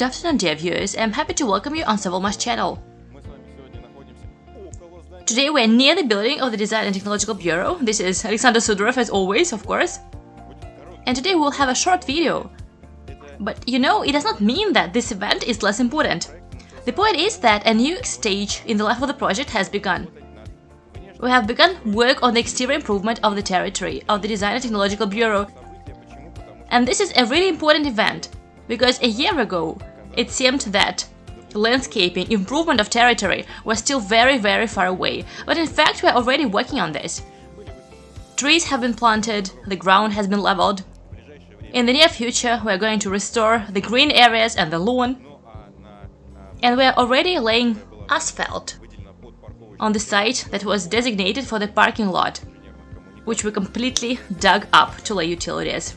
good afternoon dear viewers, I'm happy to welcome you on Sovelmash channel. Today we're near the building of the Design and Technological Bureau. This is Alexander Sudorov as always, of course. And today we'll have a short video. But you know, it does not mean that this event is less important. The point is that a new stage in the life of the project has begun. We have begun work on the exterior improvement of the territory of the Design and Technological Bureau. And this is a really important event, because a year ago it seemed that landscaping, improvement of territory was still very very far away, but in fact we are already working on this. Trees have been planted, the ground has been leveled. In the near future we are going to restore the green areas and the lawn. And we are already laying asphalt on the site that was designated for the parking lot, which we completely dug up to lay utilities.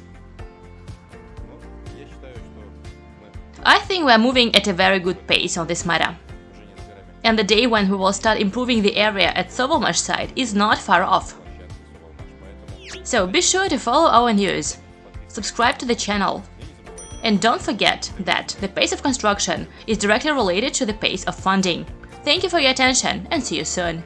I think we are moving at a very good pace on this matter. And the day when we will start improving the area at Sovelmash site is not far off. So be sure to follow our news, subscribe to the channel, and don't forget that the pace of construction is directly related to the pace of funding. Thank you for your attention and see you soon!